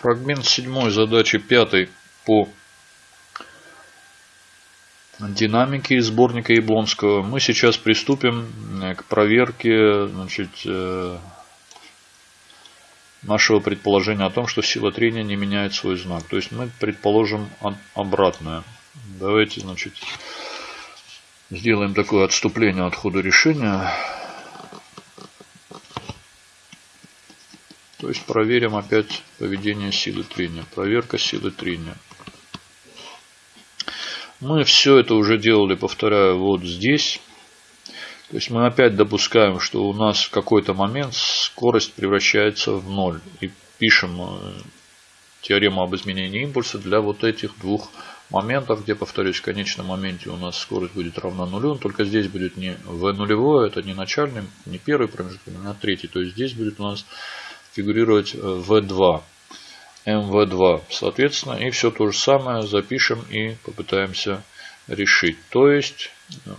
Фрагмент седьмой задачи пятой по динамике из сборника Яблонского. Мы сейчас приступим э, к проверке значит, э, нашего предположения о том, что сила трения не меняет свой знак. То есть мы предположим обратное. Давайте значит, сделаем такое отступление от хода решения. То есть проверим опять поведение силы трения. Проверка силы трения. Мы все это уже делали, повторяю, вот здесь. То есть мы опять допускаем, что у нас в какой-то момент скорость превращается в ноль. И пишем э, теорему об изменении импульса для вот этих двух моментов, где, повторюсь, в конечном моменте у нас скорость будет равна нулю. Только здесь будет не v нулевое, это не начальный, не первый промежуток, а третий. То есть здесь будет у нас фигурировать v2, э, mv2, соответственно. И все то же самое запишем и попытаемся решить. То есть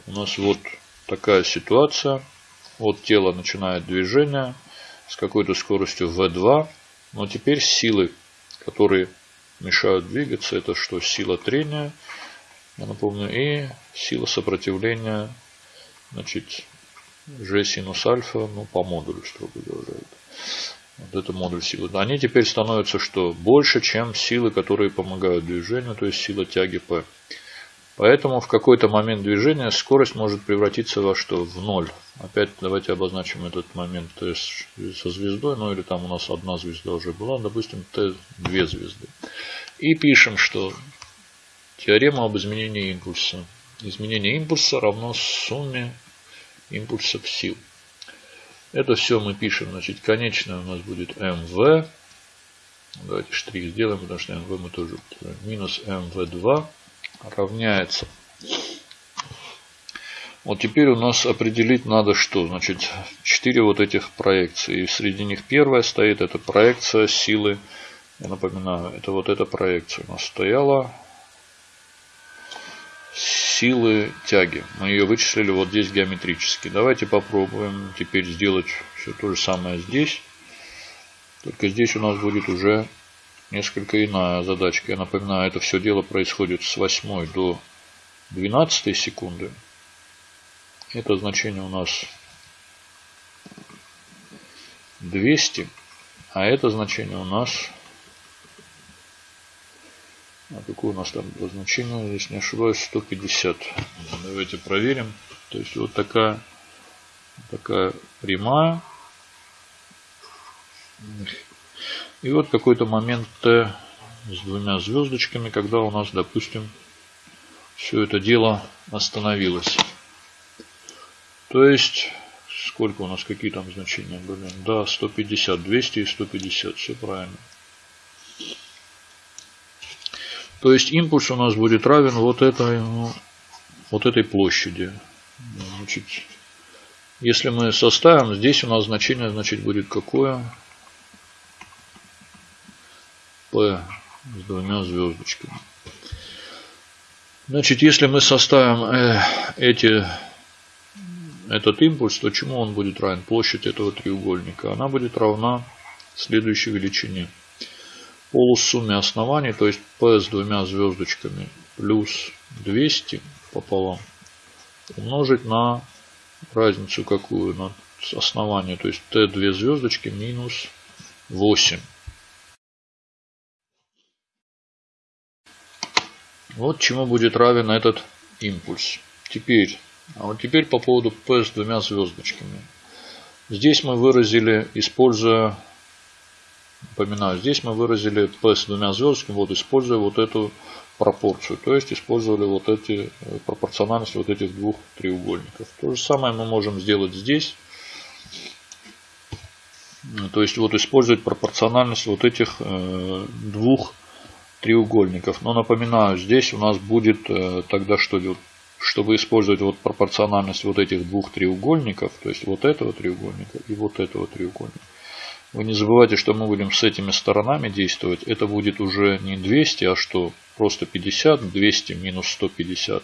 у нас вот такая ситуация. Вот тело начинает движение с какой-то скоростью v2. Но теперь силы, которые мешают двигаться, это что? Сила трения, я напомню, и сила сопротивления, значит, g синус альфа, ну, по модулю, строго говоря. Вот это модуль силы. Они теперь становятся что? Больше, чем силы, которые помогают движению, то есть сила тяги P. Поэтому в какой-то момент движения скорость может превратиться во что? В ноль. Опять давайте обозначим этот момент то есть со звездой, ну или там у нас одна звезда уже была, допустим, Т две звезды. И пишем, что теорема об изменении импульса. Изменение импульса равно сумме импульсов сил. Это все мы пишем, значит, конечное у нас будет МВ. Давайте штрих сделаем, потому что МВ мы тоже минус МВ2 равняется. Вот теперь у нас определить надо что. Значит, 4 вот этих проекции. И среди них первая стоит, это проекция силы. Я напоминаю, это вот эта проекция у нас стояла силы тяги. Мы ее вычислили вот здесь геометрически. Давайте попробуем теперь сделать все то же самое здесь. Только здесь у нас будет уже несколько иная задачка. Я напоминаю, это все дело происходит с 8 до 12 секунды. Это значение у нас 200. А это значение у нас а какое у нас там значение, если не ошибаюсь, 150. Давайте проверим. То есть вот такая, такая прямая. И вот какой-то момент Т с двумя звездочками, когда у нас, допустим, все это дело остановилось. То есть, сколько у нас, какие там значения были? Да, 150, 200 и 150, все правильно. То есть импульс у нас будет равен вот этой, ну, вот этой площади. Значит, если мы составим, здесь у нас значение значит, будет какое? P с двумя звездочками. Значит, если мы составим э, эти, этот импульс, то чему он будет равен? Площадь этого треугольника. Она будет равна следующей величине полусумме оснований, то есть P с двумя звездочками плюс 200 пополам умножить на разницу какую? На основание, то есть T две звездочки минус 8. Вот чему будет равен этот импульс. Теперь, а вот теперь по поводу P с двумя звездочками. Здесь мы выразили, используя Напоминаю, здесь мы выразили P с двумя звездочками, вот используя вот эту пропорцию. То есть использовали вот эти э, пропорциональность вот этих двух треугольников. То же самое мы можем сделать здесь. То есть вот использовать пропорциональность вот этих э, двух треугольников. Но напоминаю, здесь у нас будет э, тогда что делать? Чтобы использовать вот пропорциональность вот этих двух треугольников, то есть вот этого треугольника и вот этого треугольника. Вы не забывайте, что мы будем с этими сторонами действовать. Это будет уже не 200, а что? Просто 50. 200 минус 150.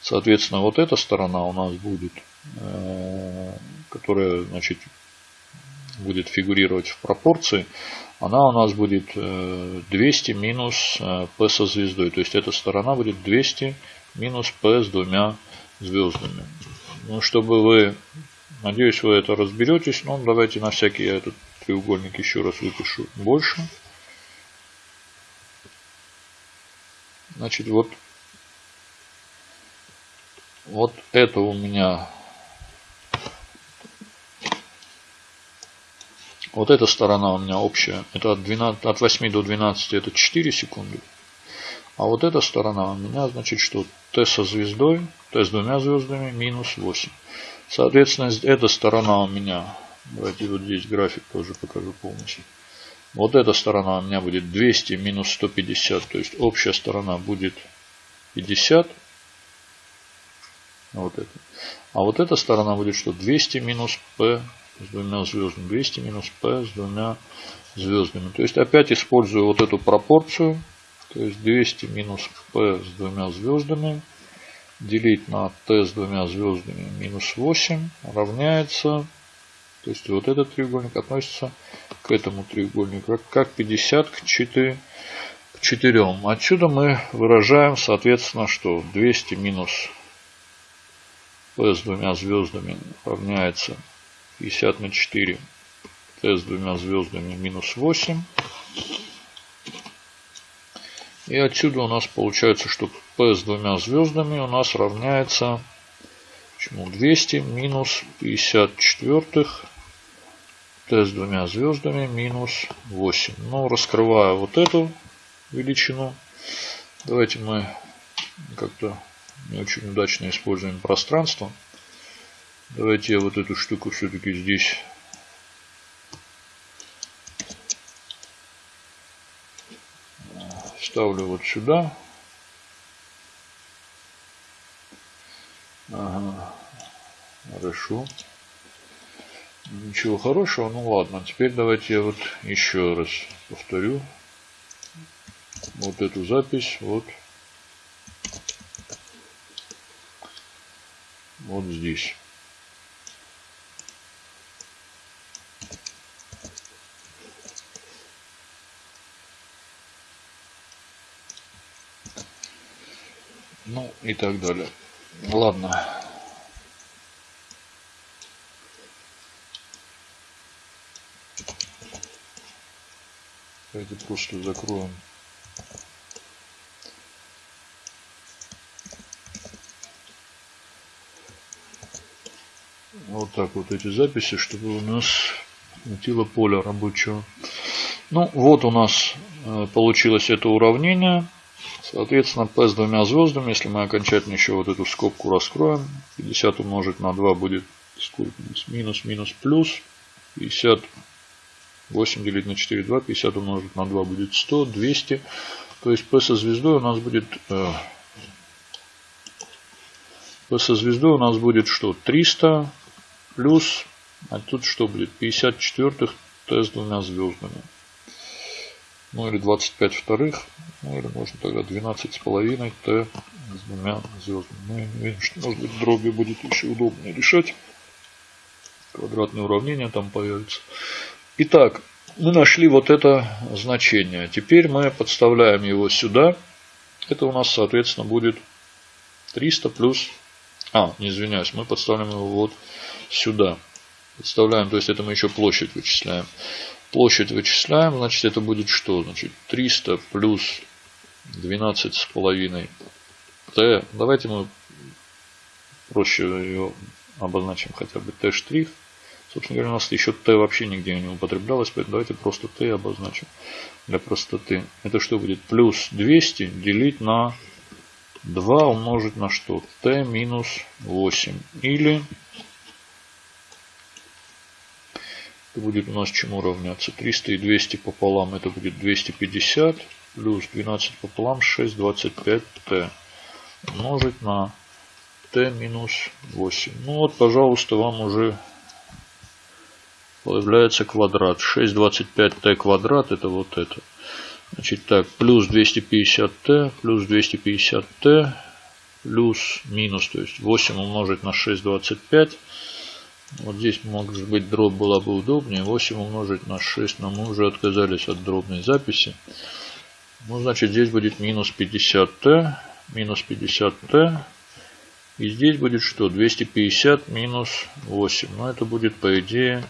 Соответственно, вот эта сторона у нас будет, э, которая значит, будет фигурировать в пропорции. она у нас будет 200 минус P со звездой. То есть эта сторона будет 200 минус P с двумя звездами. Ну, чтобы вы, надеюсь, вы это разберетесь. Но давайте на всякий я этот треугольник еще раз выпишу больше. Значит, вот, вот это у меня, вот эта сторона у меня общая, это от, 12, от 8 до 12 это 4 секунды. А вот эта сторона у меня, значит, что Т со звездой, Т с двумя звездами, минус 8. Соответственно, эта сторона у меня, давайте вот здесь график тоже покажу полностью. Вот эта сторона у меня будет 200 минус 150, то есть общая сторона будет 50. Вот это. А вот эта сторона будет что? 200 минус P с двумя звездами. 200 минус P с двумя звездами. То есть опять использую вот эту пропорцию. То есть 200 минус P с двумя звездами делить на T с двумя звездами минус 8 равняется то есть вот этот треугольник относится к этому треугольнику как 50 к 4. К 4. Отсюда мы выражаем, соответственно, что 200 минус P с двумя звездами равняется 50 на 4. T с двумя звездами минус 8. И отсюда у нас получается, что P с двумя звездами у нас равняется Почему 200 минус 54 Т с двумя звездами минус 8. Ну, раскрываю вот эту величину. Давайте мы как-то не очень удачно используем пространство. Давайте я вот эту штуку все-таки здесь ставлю вот сюда. Ага. Хорошо. Ничего хорошего, ну ладно. Теперь давайте я вот еще раз повторю. Вот эту запись. Вот. Вот здесь. Ну и так далее. Ладно. Давайте просто закроем. Вот так вот эти записи, чтобы у нас хватило поля рабочего. Ну, вот у нас э, получилось это уравнение. Соответственно, P с двумя звездами, если мы окончательно еще вот эту скобку раскроем, 50 умножить на 2 будет сколько? Минус, минус, плюс. 50, 8 делить на 4, 2. 50 умножить на 2 будет 100, 200. То есть P со звездой у нас будет... Э, P со звездой у нас будет что? 300 плюс... А тут что будет? 54 Т с двумя звездами. Ну или 25 вторых. Ну или можно тогда 12 с половиной Т с двумя звездами. Ну, видим, что может быть дроби будет еще удобнее решать. Квадратные уравнения там появятся. Итак, мы нашли вот это значение. Теперь мы подставляем его сюда. Это у нас, соответственно, будет 300 плюс... А, не извиняюсь, мы подставляем его вот сюда. Подставляем, то есть это мы еще площадь вычисляем. Площадь вычисляем, значит это будет что? Значит 300 плюс 12 с половиной t. Давайте мы проще ее обозначим хотя бы t штрих. Собственно говоря, у нас еще t вообще нигде не употреблялось, поэтому давайте просто t обозначим для простоты. Это что будет? Плюс 200 делить на 2 умножить на что? t минус 8. Или Это будет у нас чему равняться? 300 и 200 пополам. Это будет 250 плюс 12 пополам 6, 25 t. Умножить на t минус 8. Ну вот, пожалуйста, вам уже появляется квадрат. 6, 25t квадрат. Это вот это. Значит так, плюс 250t, плюс 250t, плюс минус, то есть 8 умножить на 6, 25 Вот здесь, может быть, дробь была бы удобнее. 8 умножить на 6, но мы уже отказались от дробной записи. Ну, значит, здесь будет минус 50t, минус 50t. И здесь будет что? 250 минус 8. Но это будет, по идее,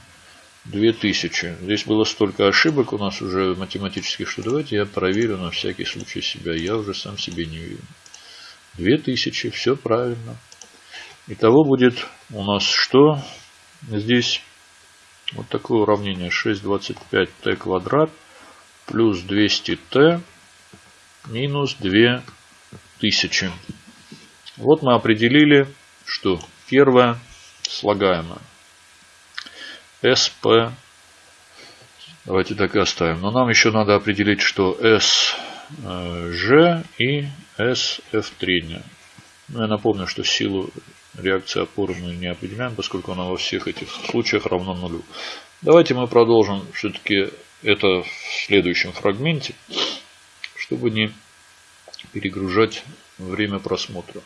2000. Здесь было столько ошибок у нас уже математических, что давайте я проверю на всякий случай себя. Я уже сам себе не верю. 2000, все правильно. Итого будет у нас что? Здесь вот такое уравнение 625t квадрат плюс 200t минус 2000. Вот мы определили, что первое слагаемое. SP. Давайте так и оставим. Но нам еще надо определить, что SG и SF3. Ну, я напомню, что силу реакции опоры мы не определяем, поскольку она во всех этих случаях равна нулю. Давайте мы продолжим все-таки это в следующем фрагменте, чтобы не перегружать время просмотра.